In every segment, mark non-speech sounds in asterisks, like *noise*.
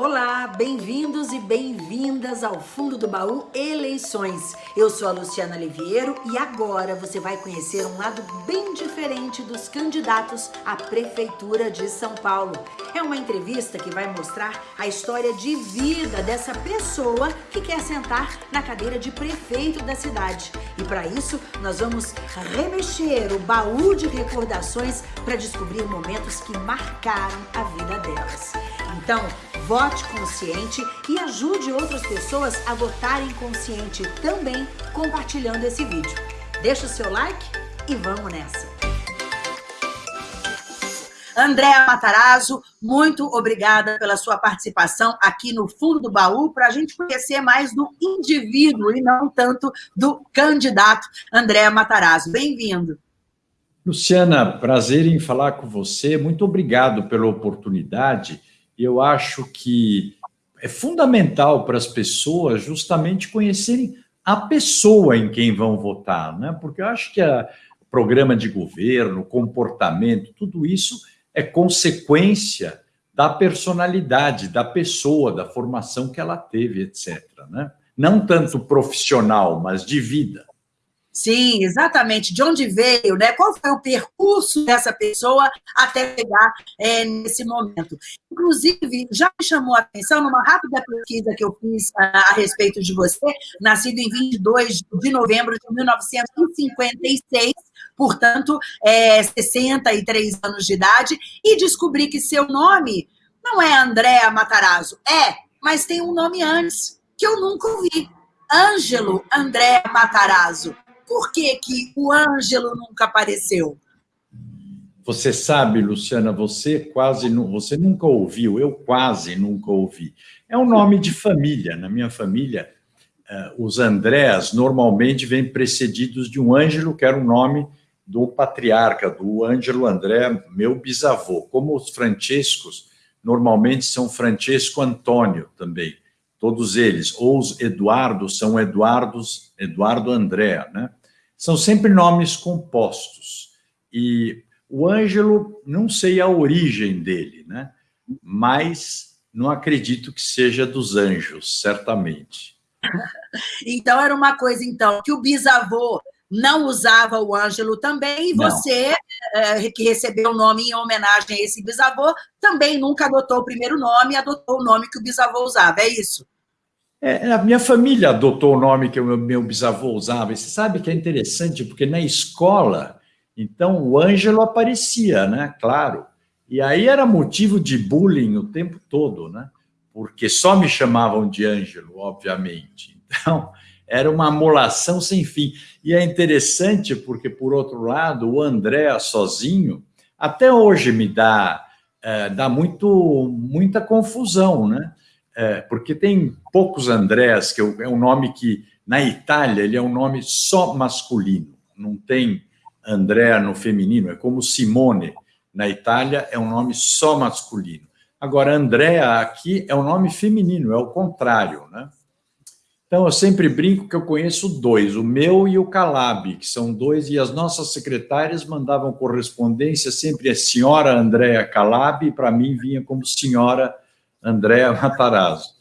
Olá, bem-vindos e bem-vindas ao Fundo do Baú Eleições. Eu sou a Luciana Liviero e agora você vai conhecer um lado bem diferente dos candidatos à Prefeitura de São Paulo. É uma entrevista que vai mostrar a história de vida dessa pessoa que quer sentar na cadeira de prefeito da cidade. E para isso, nós vamos remexer o baú de recordações para descobrir momentos que marcaram a vida delas. Então, vote consciente e ajude outras pessoas a votarem consciente também compartilhando esse vídeo. Deixa o seu like e vamos nessa! Andréa Matarazzo, muito obrigada pela sua participação aqui no Fundo do Baú, para a gente conhecer mais do indivíduo e não tanto do candidato Andréa Matarazzo. Bem-vindo. Luciana, prazer em falar com você. Muito obrigado pela oportunidade eu acho que é fundamental para as pessoas justamente conhecerem a pessoa em quem vão votar, né? porque eu acho que o programa de governo, comportamento, tudo isso é consequência da personalidade da pessoa, da formação que ela teve, etc. Né? Não tanto profissional, mas de vida. Sim, exatamente. De onde veio, né? Qual foi o percurso dessa pessoa até chegar é, nesse momento? Inclusive, já me chamou a atenção numa rápida pesquisa que eu fiz a, a respeito de você, nascido em 22 de novembro de 1956, portanto, é, 63 anos de idade, e descobri que seu nome não é Andréa Matarazzo, é, mas tem um nome antes, que eu nunca ouvi. Ângelo André Matarazzo. Por que, que o Ângelo nunca apareceu? Você sabe, Luciana, você quase você nunca ouviu, eu quase nunca ouvi. É um nome de família. Na minha família, uh, os Andréas normalmente vêm precedidos de um Ângelo, que era o nome do patriarca, do Ângelo André, meu bisavô. Como os Francescos normalmente são Francesco Antônio também, todos eles. Ou os Eduardo são Eduardos, Eduardo André, né? São sempre nomes compostos. E o Ângelo, não sei a origem dele, né? mas não acredito que seja dos anjos, certamente. *laughs* Então, era uma coisa, então, que o bisavô não usava o Ângelo também, e você, é, que recebeu o nome em homenagem a esse bisavô, também nunca adotou o primeiro nome, adotou o nome que o bisavô usava, é isso? É, a minha família adotou o nome que o meu, bisavô usava. E você sabe que é interessante, porque na escola, então, o Ângelo aparecia, né? Claro. E aí era motivo de bullying o tempo todo, né? Porque só me chamavam de Ângelo, obviamente. Então, era uma amolação sem fim. E é interessante porque, por outro lado, o André sozinho, até hoje me dá, é, dá muito, muita confusão, né? É, porque tem poucos Andrés, que é um nome que, na Itália, ele é um nome só masculino, não tem André no feminino, é como Simone, na Itália, é um nome só masculino. Agora, Andréa aqui é um nome feminino, é o contrário, né? Então, eu sempre brinco que eu conheço dois, o meu e o Calab, que são dois, e as nossas secretárias mandavam correspondência sempre a senhora Andréa Calab, e para mim vinha como senhora Andréa Matarazzo.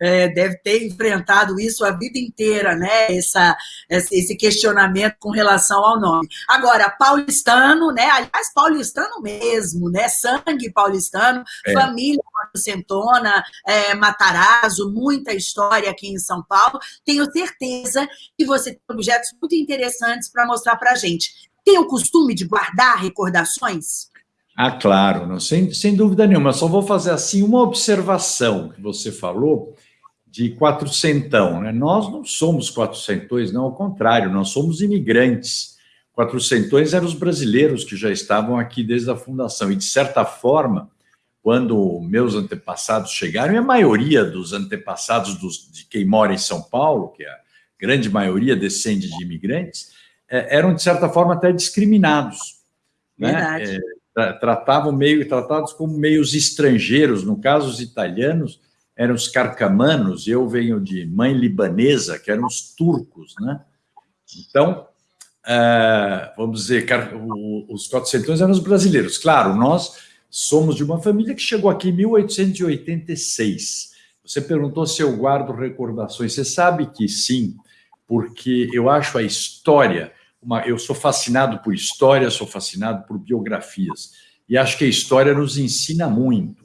É, deve ter enfrentado isso a vida inteira, né? Essa, esse questionamento com relação ao nome. Agora, paulistano, né? Aliás, paulistano mesmo, né? Sangue paulistano, é. família Centona, é, Matarazzo, muita história aqui em São Paulo. Tenho certeza que você tem objetos muito interessantes para mostrar para a gente. Tem o costume de guardar recordações? Ah, claro, não, sem, sem dúvida nenhuma. Só vou fazer assim uma observação que você falou de quatrocentão. Né? Nós não somos quatrocentões, não, ao contrário, nós somos imigrantes. Quatrocentões eram os brasileiros que já estavam aqui desde a fundação. E, de certa forma, quando meus antepassados chegaram, e a maioria dos antepassados dos, de quem mora em São Paulo, que é a grande maioria descende de imigrantes, é, eram, de certa forma, até discriminados. Né? Verdade. Né? É, tratavam meio tratados como meios estrangeiros, no caso os italianos eram os carcamanos, eu venho de mãe libanesa, que eram os turcos, né? Então, uh, vamos dizer, os quatrocentões eram os brasileiros. Claro, nós somos de uma família que chegou aqui em 1886. Você perguntou se eu guardo recordações. Você sabe que sim, porque eu acho a história. Uma, eu sou fascinado por história, sou fascinado por biografias. E acho que a história nos ensina muito.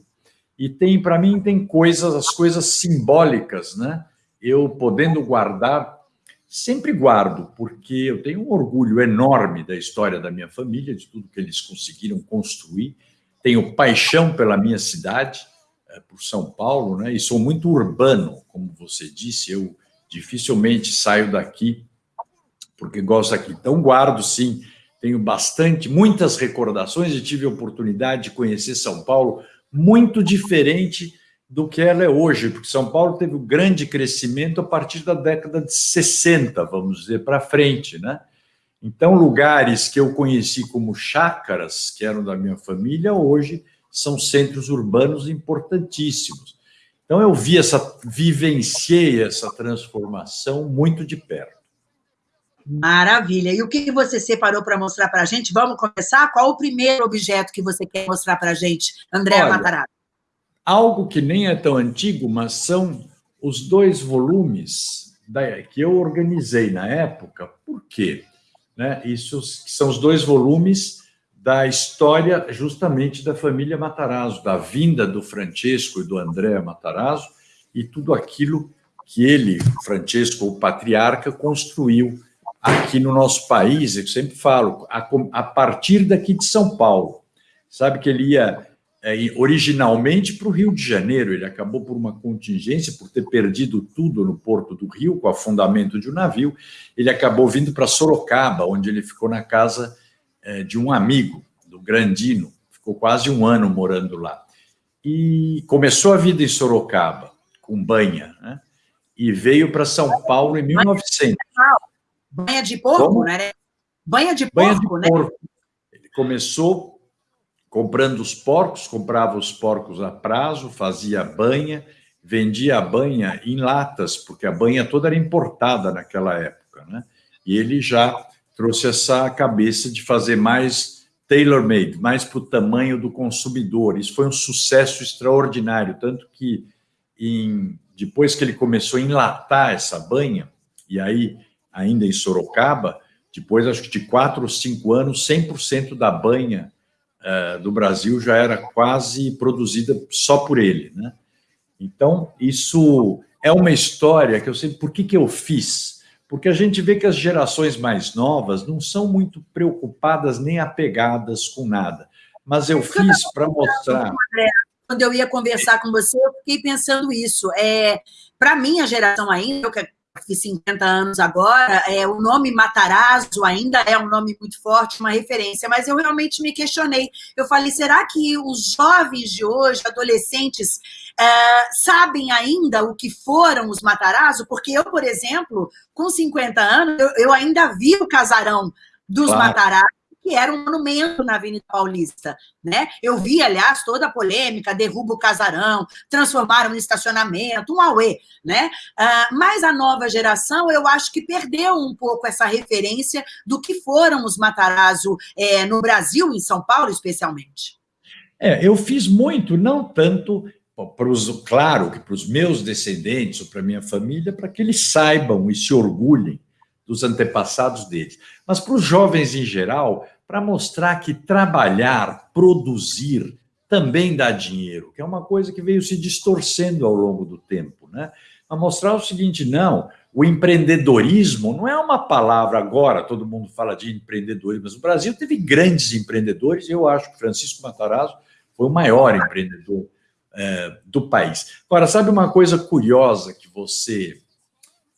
E tem, para mim, tem coisas, as coisas simbólicas, né? Eu podendo guardar sempre guardo, porque eu tenho um orgulho enorme da história da minha família, de tudo que eles conseguiram construir. Tenho paixão pela minha cidade, eh, por São Paulo, né? e sou muito urbano, como você disse. Eu dificilmente saio daqui porque gosto aqui. Então, guardo sim, tenho bastante, muitas recordações e tive a oportunidade de conhecer São Paulo muito diferente do que ela é hoje, porque São Paulo teve um grande crescimento a partir da década de 60, vamos dizer, para frente, né? Então, lugares que eu conheci como chácaras, que eram da minha família, hoje são centros urbanos importantíssimos. Então, eu vi essa, vivenciei essa transformação muito de perto. Maravilha. E o que você separou para mostrar para a gente? Vamos começar? Qual o primeiro objeto que você quer mostrar para a gente, André Matarazzo? algo que nem é tão antigo, mas são os dois volumes que eu organizei na época. Por quê? Né? Isso são os dois volumes da história justamente da família Matarazzo, da vinda do Francesco e do André Matarazzo e tudo aquilo que ele, Francesco, o patriarca, construiu aqui no nosso país. Eu sempre falo, a, a partir daqui de São Paulo. Sabe que ele ia é, originalmente para o Rio de Janeiro. Ele acabou por uma contingência, por ter perdido tudo no porto do Rio, com o afundamento de um navio. Ele acabou vindo para Sorocaba, onde ele ficou na casa é, de um amigo, do Grandino. Ficou quase um ano morando lá. E começou a vida em Sorocaba, com banha, né? e veio para São Paulo em 1900. Banha de porco, Como? né? Banha de porco, banha de né? Porco. Ele começou comprando os porcos, comprava os porcos a prazo, fazia banha, vendia a banha em latas, porque a banha toda era importada naquela época, né? E ele já trouxe essa cabeça de fazer mais tailor-made, mais para o tamanho do consumidor. Isso foi um sucesso extraordinário, tanto que em, depois que ele começou a enlatar essa banha, e aí ainda em Sorocaba, depois acho que de quatro ou cinco anos, 100% da banha uh, do Brasil já era quase produzida só por ele. Né? Então, isso é uma história que eu sei por que, que eu fiz. Porque a gente vê que as gerações mais novas não são muito preocupadas nem apegadas com nada. Mas eu fiz para mostrar. Quando eu ia conversar com você, eu fiquei pensando isso. É, para minha geração ainda, eu fiz 50 anos agora, é, o nome Matarazzo ainda é um nome muito forte, uma referência, mas eu realmente me questionei. Eu falei, será que os jovens de hoje, adolescentes, é, sabem ainda o que foram os Matarazzo? Porque eu, por exemplo, com 50 anos, eu, eu ainda vi o casarão dos claro. Matarazzo, que era um monumento na Avenida Paulista. Né? Eu vi, aliás, toda a polêmica, derruba o casarão, transformaram no estacionamento, um auê. Né? Uh, mas a nova geração, eu acho que perdeu um pouco essa referência do que foram os Matarazzo é, no Brasil, em São Paulo, especialmente. É, eu fiz muito, não tanto Pros, claro que para os meus descendentes ou para minha família, para que eles saibam e se orgulhem dos antepassados deles. Mas para os jovens em geral, para mostrar que trabalhar, produzir, também dá dinheiro, que é uma coisa que veio se distorcendo ao longo do tempo. Né? Para mostrar o seguinte, não, o empreendedorismo não é uma palavra agora, todo mundo fala de empreendedorismo, mas o Brasil teve grandes empreendedores, eu acho que Francisco Matarazzo foi o maior empreendedor é, do país. Agora, sabe uma coisa curiosa que você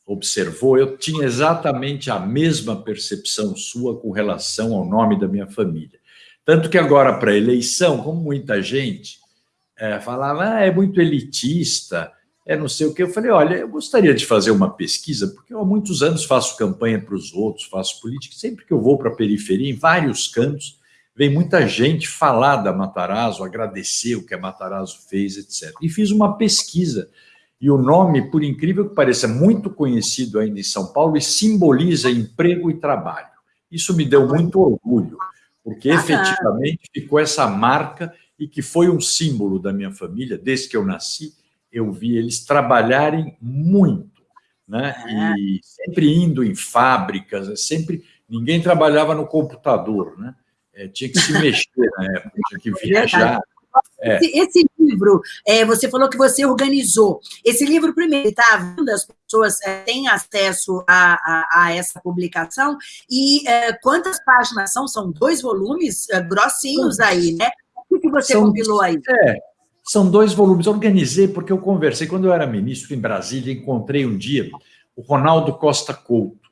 observou, eu tinha exatamente a mesma percepção sua com relação ao nome da minha família. Tanto que agora, para a eleição, como muita gente é, falava, ah, é muito elitista, é não sei o que, eu falei, olha, eu gostaria de fazer uma pesquisa, porque eu há muitos anos faço campanha para os outros, faço política, sempre que eu vou para a periferia, em vários cantos, vem muita gente falar da Matarazzo, agradecer o que a Matarazzo fez, etc. E fiz uma pesquisa e o nome, por incrível que pareça, muito conhecido ainda em São Paulo e simboliza emprego e trabalho. Isso me deu muito orgulho, porque efetivamente ficou essa marca e que foi um símbolo da minha família, desde que eu nasci, eu vi eles trabalharem muito, né? É. E sempre indo em fábricas, sempre ninguém trabalhava no computador, né? É, tinha que se mexer na época, tinha que *laughs* é viajar. É. Esse, esse, livro, é, você falou que você organizou. Esse livro, primeiro, está vendo? As pessoas é, têm acesso a, a, a, essa publicação. E é, quantas páginas são? São dois volumes é, grossinhos aí, né? O que você são, compilou aí? É, são dois volumes. Organizei porque eu conversei. Quando eu era ministro em Brasília, encontrei um dia o Ronaldo Costa Couto.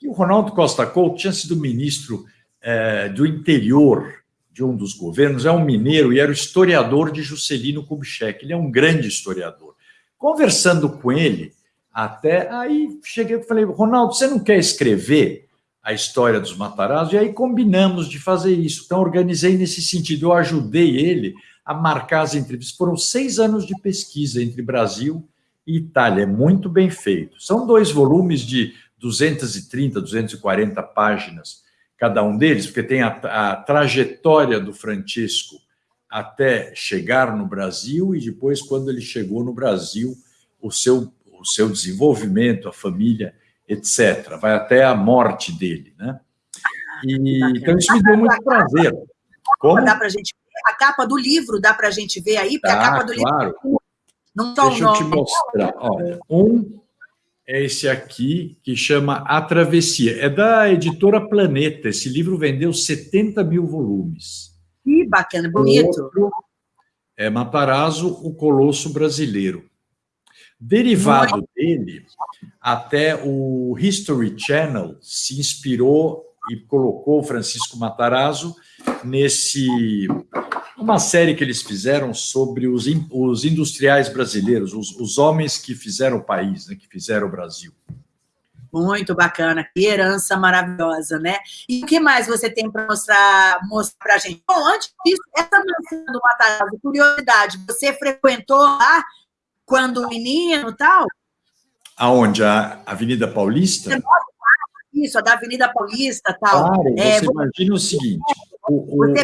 E o Ronaldo Costa Couto tinha sido ministro do interior de um dos governos, é um mineiro e era o historiador de Juscelino Kubitschek. Ele é um grande historiador. Conversando com ele, até aí cheguei e falei, Ronaldo, você não quer escrever a história dos Matarazzo? E aí combinamos de fazer isso. Então, organizei nesse sentido. Eu ajudei ele a marcar as entrevistas. Foram seis anos de pesquisa entre Brasil e Itália. É muito bem feito. São dois volumes de 230, 240 páginas cada um deles, porque tem a, a trajetória do Francisco até chegar no Brasil e depois, quando ele chegou no Brasil, o seu, o seu desenvolvimento, a família, etc. Vai até a morte dele, né? E, então, isso me deu muito prazer. Como? Dá pra gente a capa do livro dá para a gente ver aí, porque a capa do claro. livro não Deixa eu te mostrar. Ó, um é esse aqui, que chama A Travessia. É da editora Planeta. Esse livro vendeu 70 mil volumes. Que bacana, bonito. Outro é Matarazzo, o Colosso Brasileiro. Derivado dele, até o History Channel se inspirou e colocou Francisco Matarazzo nesse uma série que eles fizeram sobre os, os industriais brasileiros, os, os homens que fizeram o país, né, que fizeram o Brasil. Muito bacana, que herança maravilhosa, né? E o que mais você tem para mostrar, mostrar para a gente? Bom, antes disso, essa mansão do Matarazzo, curiosidade, você frequentou lá quando menino tal? Aonde? A Avenida Paulista? Isso, a da Avenida Paulista tal. Claro, é, você imagina o seguinte... O, o...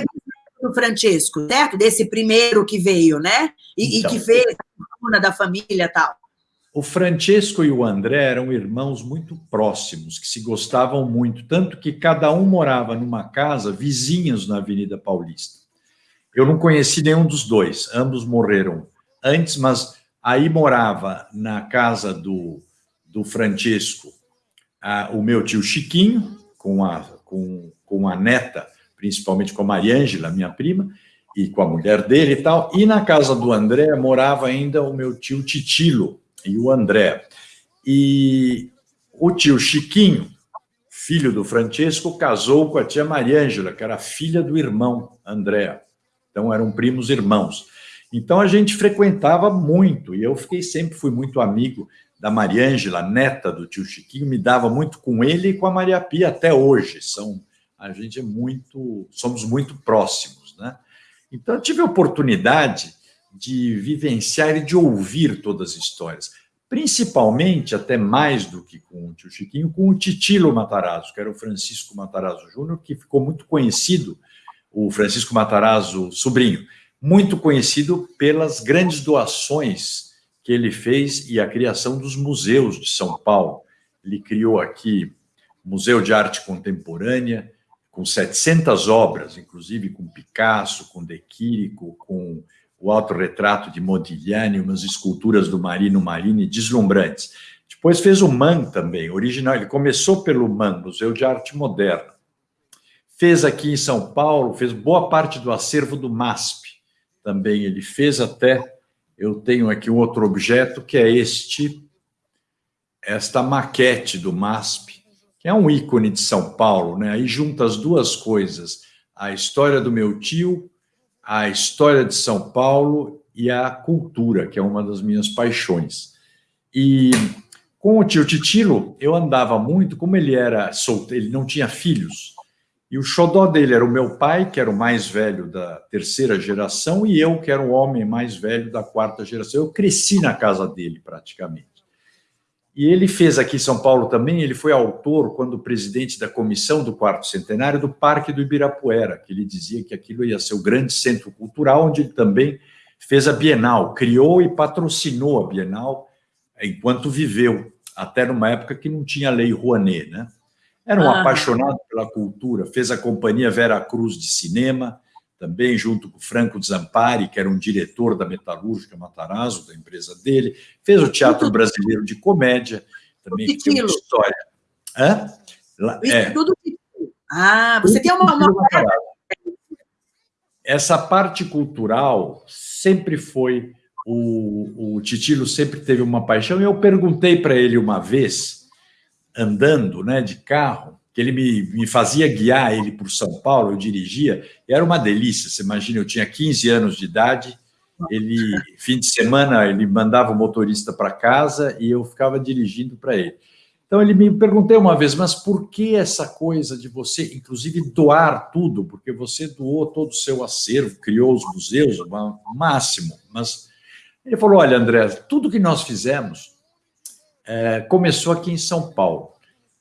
Do Francesco, certo? Desse primeiro que veio, né? E, então, e que fez a fortuna da família e tal. O Francesco e o André eram irmãos muito próximos, que se gostavam muito, tanto que cada um morava numa casa vizinhos na Avenida Paulista. Eu não conheci nenhum dos dois, ambos morreram antes, mas aí morava na casa do, do Francesco a, o meu tio Chiquinho, com a, com, com a neta principalmente com a Mariângela, minha prima, e com a mulher dele e tal. E na casa do André morava ainda o meu tio Titilo e o André. E o tio Chiquinho, filho do Francesco, casou com a tia Mariângela, que era filha do irmão André. Então eram primos irmãos. Então a gente frequentava muito, e eu fiquei sempre fui muito amigo da Mariângela, neta do tio Chiquinho, me dava muito com ele e com a Maria Pia até hoje. São a gente é muito, somos muito próximos, né? Então, eu tive a oportunidade de vivenciar e de ouvir todas as histórias, principalmente, até mais do que com o tio Chiquinho, com o Titilo Matarazzo, que era o Francisco Matarazzo Júnior, que ficou muito conhecido, o Francisco Matarazzo sobrinho, muito conhecido pelas grandes doações que ele fez e a criação dos museus de São Paulo. Ele criou aqui Museu de Arte Contemporânea, com 700 obras, inclusive com Picasso, com De Quirico, com o autorretrato de Modigliani, umas esculturas do Marino Marini deslumbrantes. Depois fez o MAN também, original. Ele começou pelo MAN, Museu de Arte Moderna. Fez aqui em São Paulo, fez boa parte do acervo do MASP. Também ele fez até, eu tenho aqui um outro objeto, que é este, esta maquete do MASP, é um ícone de São Paulo, né? Aí junta as duas coisas, a história do meu tio, a história de São Paulo e a cultura, que é uma das minhas paixões. E com o tio Titilo, eu andava muito, como ele era solteiro, ele não tinha filhos, e o xodó dele era o meu pai, que era o mais velho da terceira geração, e eu, que era o homem mais velho da quarta geração. Eu cresci na casa dele, praticamente. E ele fez aqui em São Paulo também, ele foi autor, quando presidente da comissão do quarto centenário, do Parque do Ibirapuera, que ele dizia que aquilo ia ser o grande centro cultural, onde ele também fez a Bienal, criou e patrocinou a Bienal enquanto viveu, até numa época que não tinha lei Rouanet, né? Era um ah. apaixonado pela cultura, fez a companhia Vera Cruz de cinema, também junto com Franco Zampari, que era um diretor da Metalúrgica Matarazzo, da empresa dele, fez o Teatro Brasileiro de Comédia, também que tem uma história. Hã? É. tudo Ah, você tem uma, uma... Essa parte cultural sempre foi o, o Titilo sempre teve uma paixão, e eu perguntei para ele uma vez, andando né, de carro, que ele me, me fazia guiar ele por São Paulo, eu dirigia, era uma delícia. Você imagina, eu tinha 15 anos de idade, ele, fim de semana, ele mandava o motorista para casa e eu ficava dirigindo para ele. Então ele me perguntei uma vez, mas por que essa coisa de você, inclusive, doar tudo? Porque você doou todo o seu acervo, criou os museus, o máximo, mas ele falou: Olha, André, tudo que nós fizemos é, começou aqui em São Paulo.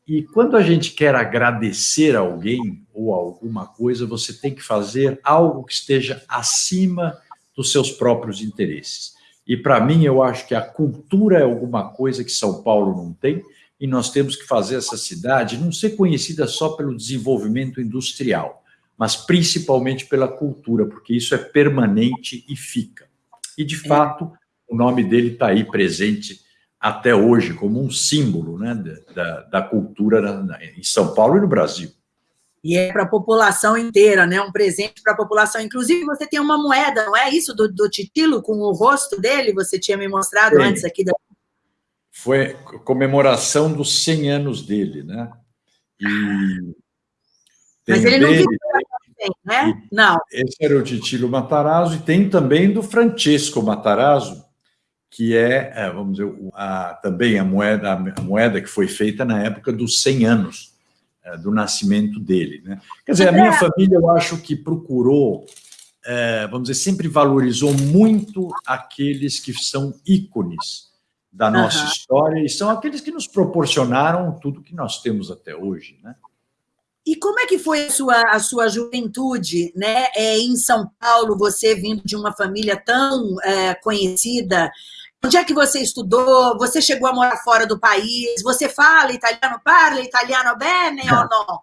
E quando a gente quer agradecer a alguém ou alguma coisa, você tem que fazer algo que esteja acima dos seus próprios interesses. E para mim, eu acho que a cultura é alguma coisa que São Paulo não tem, e nós temos que fazer essa cidade não ser conhecida só pelo desenvolvimento industrial, mas principalmente pela cultura, porque isso é permanente e fica. E, de é. fato, o nome dele está aí presente até hoje como um símbolo né, da, da cultura na, em São Paulo e no Brasil. E é para a população inteira, né? Um presente para a população. Inclusive, você tem uma moeda, não é isso? Do, do Titilo, com o rosto dele, você tinha me mostrado antes aqui. Da... Foi comemoração dos 100 anos dele, né? E Mas ele dele, não viu né? Não. Esse era o Titilo Matarazzo, e tem também do Francesco Matarazzo, que é, é vamos dizer, a, também a moeda, a moeda que foi feita na época dos 100 anos é, do nascimento dele. Né? Quer dizer, a minha família, eu acho que procurou, é, vamos dizer, sempre valorizou muito aqueles que são ícones da nossa uhum. história e são aqueles que nos proporcionaram tudo que nós temos até hoje, né? E como é que foi a sua, a sua juventude né? É, em São Paulo, você vindo de uma família tão é, conhecida? Onde é que você estudou? Você chegou a morar fora do país? Você fala italiano? Parla italiano bene ou não?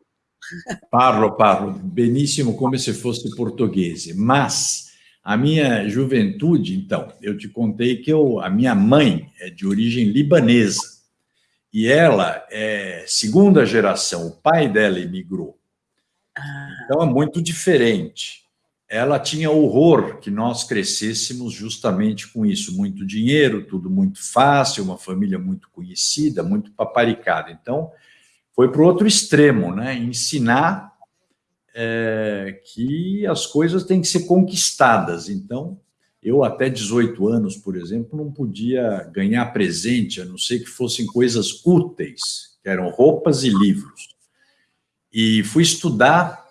Parlo, parlo. Benissimo, como se fosse português. Mas a minha juventude, então, eu te contei que eu, a minha mãe é de origem libanesa e ela é segunda geração, o pai dela imigrou. Ah. Então é muito diferente. Ela tinha horror que nós crescêssemos justamente com isso, muito dinheiro, tudo muito fácil, uma família muito conhecida, muito paparicada. Então foi para o outro extremo, né? Ensinar é, que as coisas têm que ser conquistadas. Então eu, até 18 anos, por exemplo, não podia ganhar presente, a não ser que fossem coisas úteis, que eram roupas e livros. E fui estudar,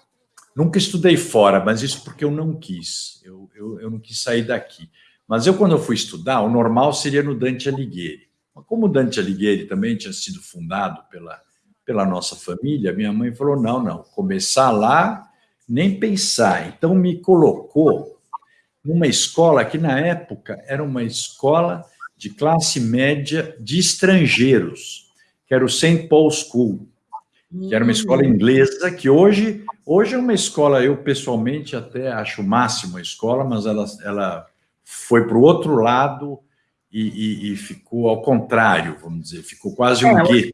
nunca estudei fora, mas isso porque eu não quis, eu, eu, eu não quis sair daqui. Mas eu, quando eu fui estudar, o normal seria no Dante Alighieri. Mas como o Dante Alighieri também tinha sido fundado pela, pela nossa família, minha mãe falou, não, não, começar lá, nem pensar. Então me colocou numa escola que, na época, era uma escola de classe média de estrangeiros, que era o St. Paul School, que era uma escola hum. inglesa, que hoje, hoje é uma escola, eu pessoalmente até acho o máximo a escola, mas ela, ela foi para o outro lado e, e, e, ficou ao contrário, vamos dizer, ficou quase um é, gueto.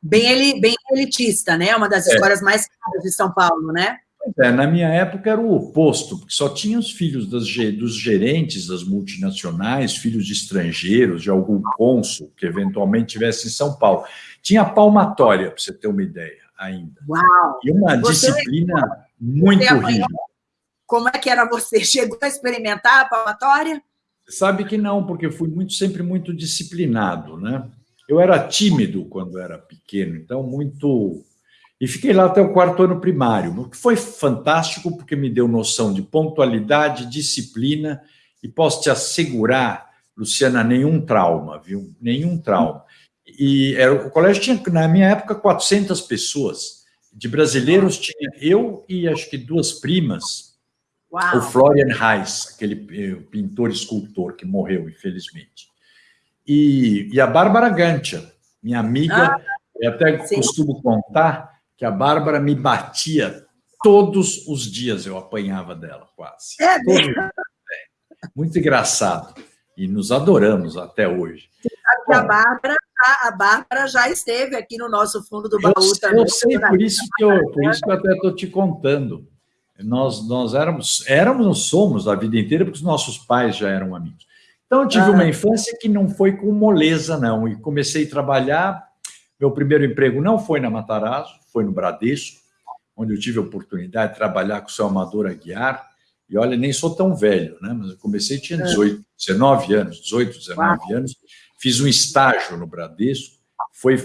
Bem, bem elitista, né? Uma das é. escolas mais caras de São Paulo, né? É, na minha época era o oposto, porque só tinha os filhos das, dos gerentes das multinacionais, filhos de estrangeiros, de algum cônsul que eventualmente tivesse em São Paulo. Tinha palmatória, para você ter uma ideia, ainda. Uau! E uma você, disciplina muito rígida. Como é que era você? Chegou a experimentar a palmatória? Sabe que não, porque eu fui muito, sempre muito disciplinado, né? Eu era tímido quando era pequeno, então muito e fiquei lá até o quarto ano primário, o que foi fantástico porque me deu noção de pontualidade, disciplina e posso te assegurar, Luciana, nenhum trauma, viu? Nenhum trauma. E era, o colégio tinha, na minha época, 400 pessoas. De brasileiros tinha eu e acho que duas primas, Uau. o Florian Reis, aquele eh, pintor escultor que morreu, infelizmente. E, e a Bárbara Gantia, minha amiga, ah, eu até sim. costumo contar que a Bárbara me batia todos os dias, eu apanhava dela, quase. É, Muito engraçado. E nos adoramos até hoje. sabe que a Bárbara, a Bárbara já esteve aqui no nosso fundo do baú eu, também. Eu sei, por isso que eu, por isso que eu até estou te contando. Nós, nós éramos, éramos, somos a vida inteira, porque os nossos pais já eram amigos. Então, eu tive ah. uma infância que não foi com moleza, não. E comecei a trabalhar. Meu primeiro emprego não foi na Matarazzo, foi no Bradesco, onde eu tive a oportunidade de trabalhar com o seu Amador Aguiar. E olha, nem sou tão velho, né? Mas eu comecei, tinha 18, 19 anos, 18, 19 anos. Fiz um estágio no Bradesco. Foi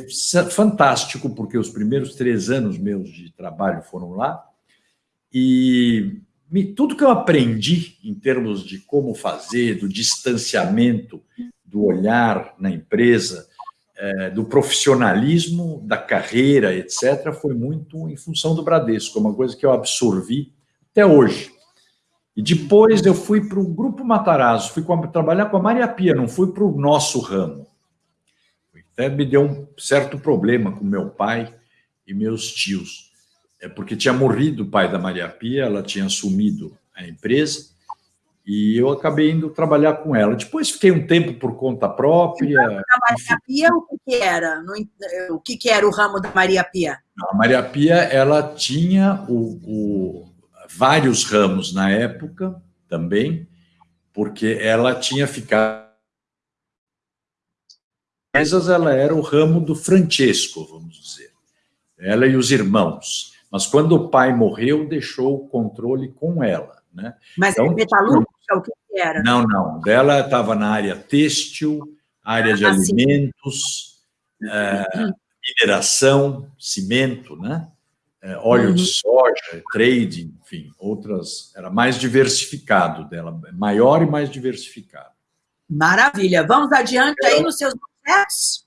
fantástico, porque os primeiros três anos meus de trabalho foram lá. E tudo que eu aprendi em termos de como fazer, do distanciamento, do olhar na empresa, é, do profissionalismo, da carreira, etc., foi muito em função do Bradesco, uma coisa que eu absorvi até hoje. E depois eu fui para o Grupo Matarazzo, fui trabalhar com a Maria Pia, não fui para o nosso ramo. Até me deu um certo problema com meu pai e meus tios. É porque tinha morrido o pai da Maria Pia, ela tinha assumido a empresa, e eu acabei indo trabalhar com ela. Depois fiquei um tempo por conta própria. A Maria Pia, o que, era? O que, era o ramo da Maria Pia? A Maria Pia, ela tinha o, o vários ramos na época também, porque ela tinha ficado. Ela era o ramo do Francesco, vamos dizer. Ela e os irmãos. Mas quando o pai morreu, deixou o controle com ela. Né? Mas então, metalúrgica, o que era? Não, não. Dela estava na área têxtil, área de ah, alimentos, é, mineração, cimento, né? É, óleo uhum. de soja, trading, enfim, outras. Era mais diversificado dela, maior e mais diversificado. Maravilha. Vamos adiante aí nos seus objetos?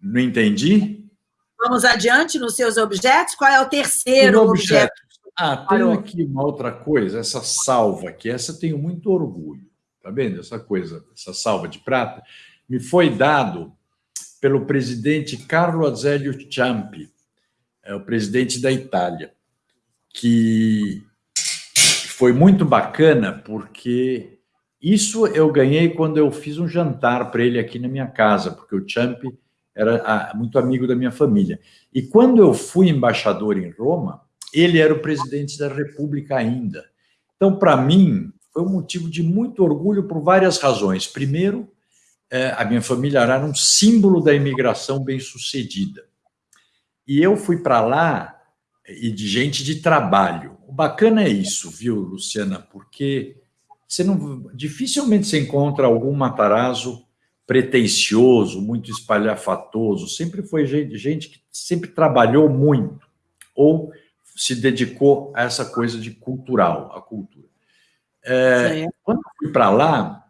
Não entendi. Vamos adiante nos seus objetos? Qual é o terceiro objeto? objeto? Ah, tem aqui uma outra coisa, essa salva aqui, essa eu tenho muito orgulho. Tá vendo essa coisa, essa salva de prata? Me foi dado pelo presidente Carlo Azeglio Ciampi, é o presidente da Itália, que foi muito bacana porque isso eu ganhei quando eu fiz um jantar para ele aqui na minha casa, porque o Champ era ah, muito amigo da minha família. E quando eu fui embaixador em Roma, ele era o presidente da República ainda. Então, para mim, foi um motivo de muito orgulho por várias razões. Primeiro, é, a minha família era um símbolo da imigração bem-sucedida. E eu fui para lá e de gente de trabalho. O bacana é isso, viu, Luciana? Porque você não dificilmente se encontra algum Matarazzo pretensioso, muito espalhafatoso. Sempre foi gente, gente que sempre trabalhou muito ou se dedicou a essa coisa de cultural, a cultura. É, quando eu fui para lá,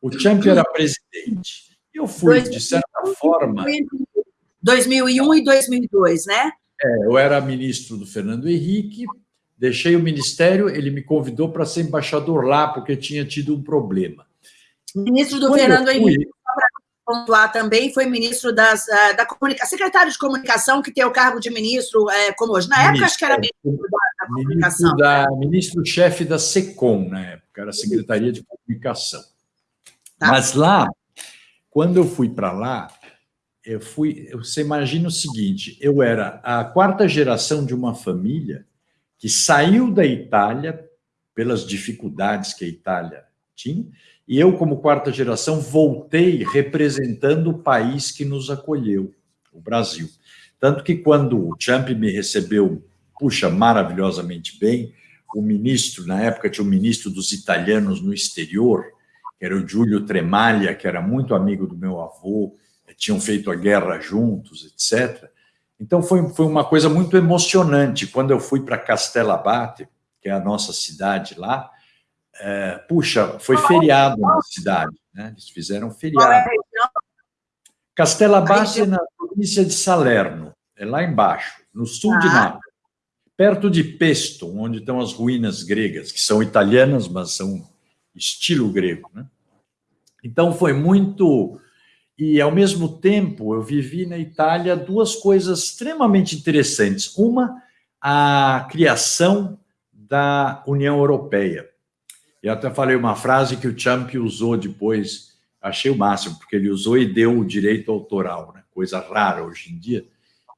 o Champ era presidente. Eu fui, de certa forma. 2001 e 2002, né? É, eu era ministro do Fernando Henrique, deixei o ministério, ele me convidou para ser embaixador lá, porque tinha tido um problema. Ministro do Quando Fernando fui, Henrique, para pontuar também, foi ministro das, uh, da comunicação, secretário de comunicação, que tem o cargo de ministro, uh, como hoje. Na ministro, época, acho que era ministro da, da comunicação. Ministro-chefe da SECOM, na época, era Secretaria de Comunicação. Tá. Mas lá, quando eu fui para lá, eu fui. Você imagina o seguinte: eu era a quarta geração de uma família que saiu da Itália pelas dificuldades que a Itália tinha, e eu, como quarta geração, voltei representando o país que nos acolheu, o Brasil. Tanto que quando o Champ me recebeu, puxa, maravilhosamente bem, o ministro, na época tinha o ministro dos italianos no exterior, que era o Giulio Tremaglia, que era muito amigo do meu avô, tinham feito a guerra juntos, etc. Então foi, foi uma coisa muito emocionante. Quando eu fui para Castela Abate, que é a nossa cidade lá, é, puxa, foi feriado na cidade, né? Eles fizeram feriado. Castela Bassi é na província de Salerno, é lá embaixo, no sul ah. de Nápoles, perto de Pesto, onde estão as ruínas gregas, que são italianas, mas são estilo grego. Né? Então foi muito. E ao mesmo tempo eu vivi na Itália duas coisas extremamente interessantes. Uma, a criação da União Europeia. Eu até falei uma frase que o Champ usou depois, achei o máximo, porque ele usou e deu o direito autoral, né? coisa rara hoje em dia.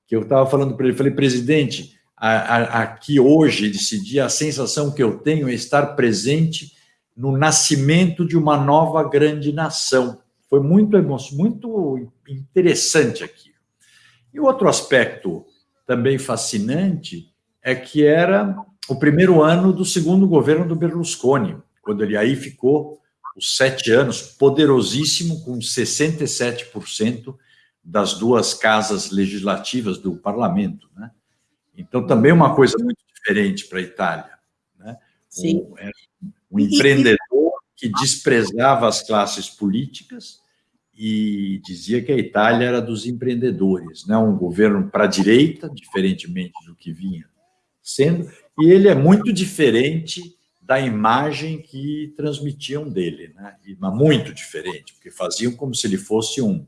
Que eu estava falando para ele, falei, presidente, aqui hoje, desse dia, a sensação que eu tenho é estar presente no nascimento de uma nova grande nação. Foi muito, muito interessante aqui. E outro aspecto também fascinante é que era o primeiro ano do segundo governo do Berlusconi, quando ele aí ficou os sete anos, poderosíssimo, com 67% das duas casas legislativas do parlamento. Né? Então, também uma coisa muito diferente para a Itália. Né? Sim. Um, um empreendedor que desprezava as classes políticas e dizia que a Itália era dos empreendedores, né? um governo para a direita, diferentemente do que vinha sendo, e ele é muito diferente da imagem que transmitiam dele, né? mas muito diferente, porque faziam como se ele fosse um,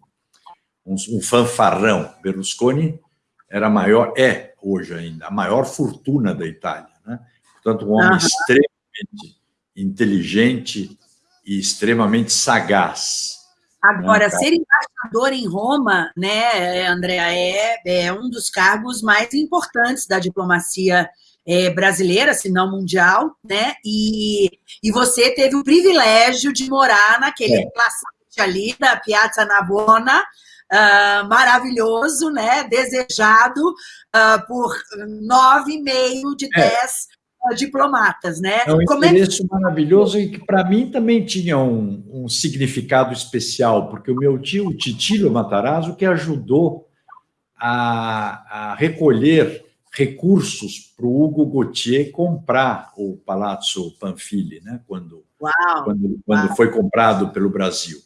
um, um fanfarrão. Berlusconi era maior, é hoje ainda, a maior fortuna da Itália. Né? Portanto, um homem uhum. extremamente inteligente e extremamente sagaz. Agora, ser embaixador em Roma, né, Andréa, é, é um dos cargos mais importantes da diplomacia é, brasileira, se não mundial, né? E, e você teve o privilégio de morar naquele é. placete ali da Piazza Navona, uh, maravilhoso, né? Desejado uh, por nove e meio de é. dez diplomatas, né? É um Como endereço é... maravilhoso e que para mim também tinha um, um, significado especial, porque o meu tio, Titilo Matarazzo, que ajudou a, a recolher recursos para o Hugo Gautier comprar o Palazzo Panfili, né? quando, Uau, quando, quando Uau. foi comprado pelo Brasil.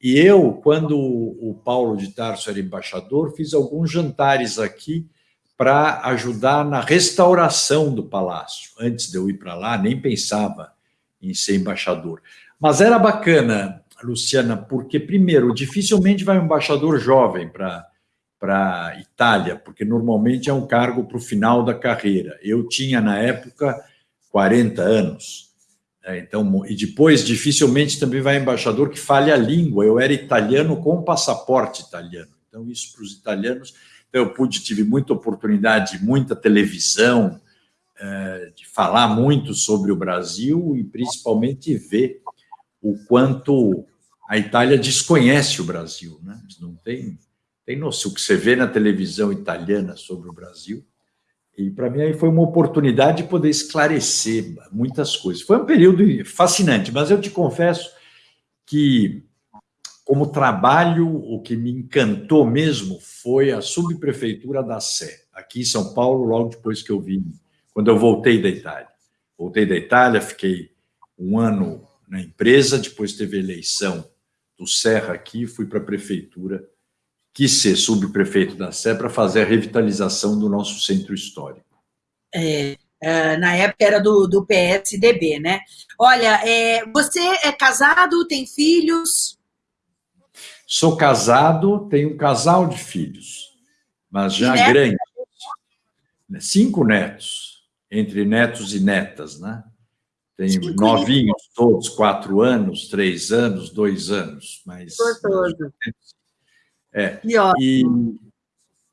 E eu, quando o Paulo de Tarso era embaixador, fiz alguns jantares aqui para ajudar na restauração do palácio. Antes de eu ir para lá, nem pensava em ser embaixador. Mas era bacana, Luciana, porque, primeiro, dificilmente vai um embaixador jovem para para Itália, porque normalmente é um cargo para o final da carreira. Eu tinha, na época, 40 anos. Né? Então, e depois, dificilmente também vai embaixador que fale a língua. Eu era italiano com passaporte italiano. Então, isso para os italianos. Então, eu pude, tive muita oportunidade, muita televisão, é, de falar muito sobre o Brasil e principalmente ver o quanto a Itália desconhece o Brasil. Né? Não tem tem noção que você vê na televisão italiana sobre o Brasil. E para mim aí foi uma oportunidade de poder esclarecer muitas coisas. Foi um período fascinante, mas eu te confesso que, como trabalho, o que me encantou mesmo foi a subprefeitura da Sé, aqui em São Paulo, logo depois que eu vim, quando eu voltei da Itália. Voltei da Itália, fiquei um ano na empresa, depois teve eleição do Serra aqui, fui para a prefeitura quis ser subprefeito da Sé para fazer a revitalização do nosso centro histórico. É, é, na época era do, do PSDB, né? Olha, é, você é casado, tem filhos? Sou casado, tenho um casal de filhos, mas já grandes. Cinco netos, entre netos e netas, né? Tenho Cinco novinhos todos, quatro anos, três anos, dois anos, mas... Gostoso. É. E,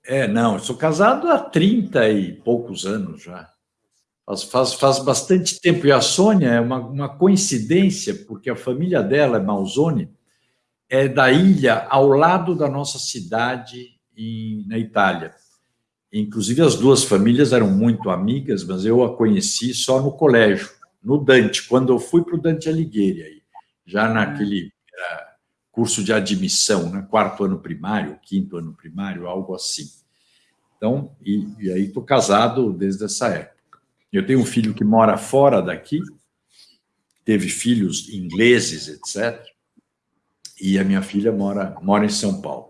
é, não, eu sou casado há 30 e poucos anos já. Faz, faz, faz bastante tempo. E a Sônia é uma, uma coincidência, porque a família dela, é Malzone, é da ilha ao lado da nossa cidade em, na Itália. Inclusive, as duas famílias eram muito amigas, mas eu a conheci só no colégio, no Dante, quando eu fui para o Dante Alighieri, aí, já naquele curso de admissão, né? quarto ano primário, quinto ano primário, algo assim. Então, e, e aí estou casado desde essa época. Eu tenho um filho que mora fora daqui, teve filhos ingleses, etc. E a minha filha mora, mora em São Paulo.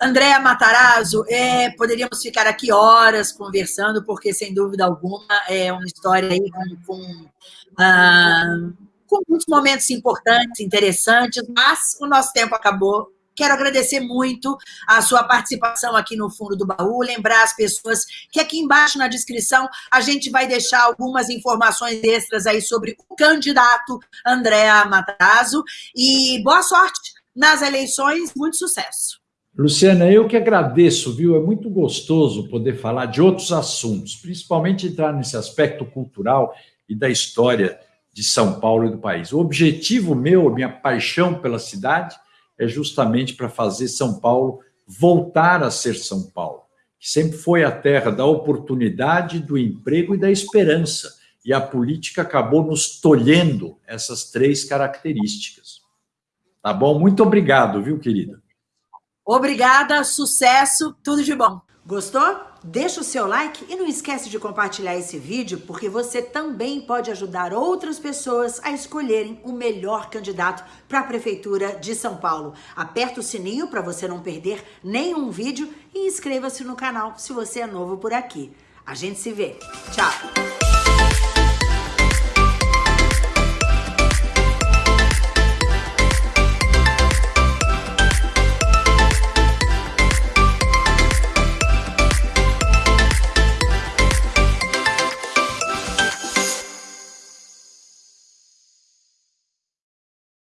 Andréa Matarazzo, é, poderíamos ficar aqui horas conversando, porque, sem dúvida alguma, é uma história aí com, com, ah, com muitos momentos importantes, interessantes, mas o nosso tempo acabou. Quero agradecer muito a sua participação aqui no Fundo do Baú, lembrar as pessoas que aqui embaixo na descrição a gente vai deixar algumas informações extras aí sobre o candidato Andréa Matarazzo, e boa sorte nas eleições, muito sucesso. Luciana, eu que agradeço, viu? É muito gostoso poder falar de outros assuntos, principalmente entrar nesse aspecto cultural e da história de São Paulo e do país. O objetivo meu, minha paixão pela cidade, é justamente para fazer São Paulo voltar a ser São Paulo, que sempre foi a terra da oportunidade, do emprego e da esperança. E a política acabou nos tolhendo essas três características. Tá bom? Muito obrigado, viu, querida? Obrigada, sucesso, tudo de bom. Gostou? Deixa o seu like e não esquece de compartilhar esse vídeo, porque você também pode ajudar outras pessoas a escolherem o melhor candidato para a Prefeitura de São Paulo. Aperta o sininho para você não perder nenhum vídeo e inscreva-se no canal se você é novo por aqui. A gente se vê. Tchau!